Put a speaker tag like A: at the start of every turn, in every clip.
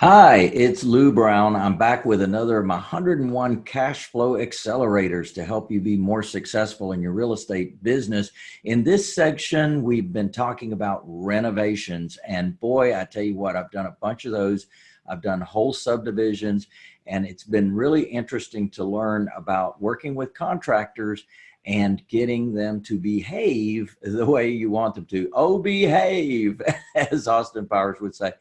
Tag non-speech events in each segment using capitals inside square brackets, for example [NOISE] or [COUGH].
A: Hi, it's Lou Brown. I'm back with another of my 101 cash flow accelerators to help you be more successful in your real estate business. In this section, we've been talking about renovations and boy, I tell you what, I've done a bunch of those. I've done whole subdivisions and it's been really interesting to learn about working with contractors and getting them to behave the way you want them to. Oh, behave, [LAUGHS] as Austin Powers would say.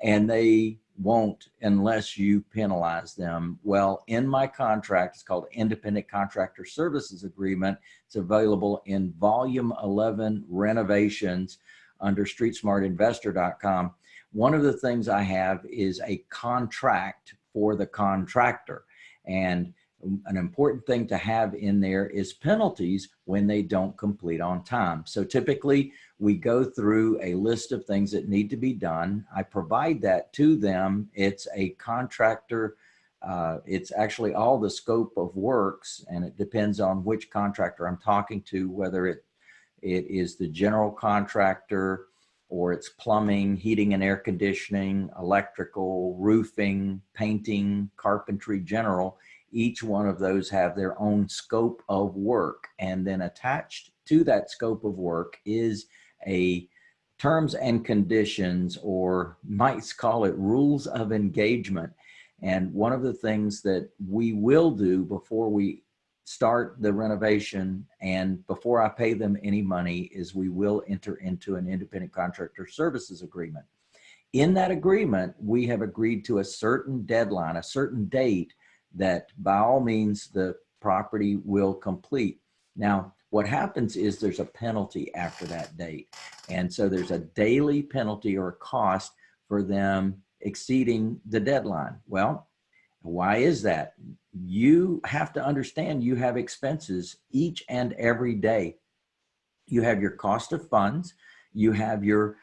A: And they won't unless you penalize them. Well, in my contract, it's called Independent Contractor Services Agreement. It's available in volume 11 renovations under streetsmartinvestor.com. One of the things I have is a contract for the contractor. And an important thing to have in there is penalties when they don't complete on time. So typically we go through a list of things that need to be done. I provide that to them. It's a contractor. Uh, it's actually all the scope of works and it depends on which contractor I'm talking to, whether it, it is the general contractor or it's plumbing, heating and air conditioning, electrical, roofing, painting, carpentry, general each one of those have their own scope of work. And then attached to that scope of work is a terms and conditions, or might call it rules of engagement. And one of the things that we will do before we start the renovation and before I pay them any money is we will enter into an independent contractor services agreement. In that agreement, we have agreed to a certain deadline, a certain date that by all means the property will complete. Now, what happens is there's a penalty after that date. And so there's a daily penalty or cost for them exceeding the deadline. Well, why is that? You have to understand you have expenses each and every day. You have your cost of funds, you have your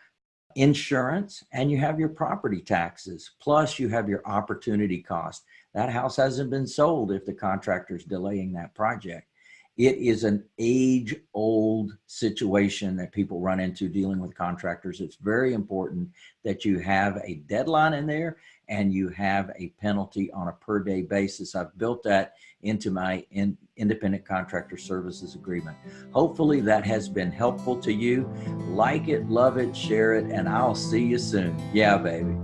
A: insurance, and you have your property taxes, plus you have your opportunity cost. That house hasn't been sold if the contractor's delaying that project. It is an age old situation that people run into dealing with contractors. It's very important that you have a deadline in there and you have a penalty on a per day basis. I've built that into my in, independent contractor services agreement. Hopefully that has been helpful to you. Like it, love it, share it, and I'll see you soon. Yeah, baby.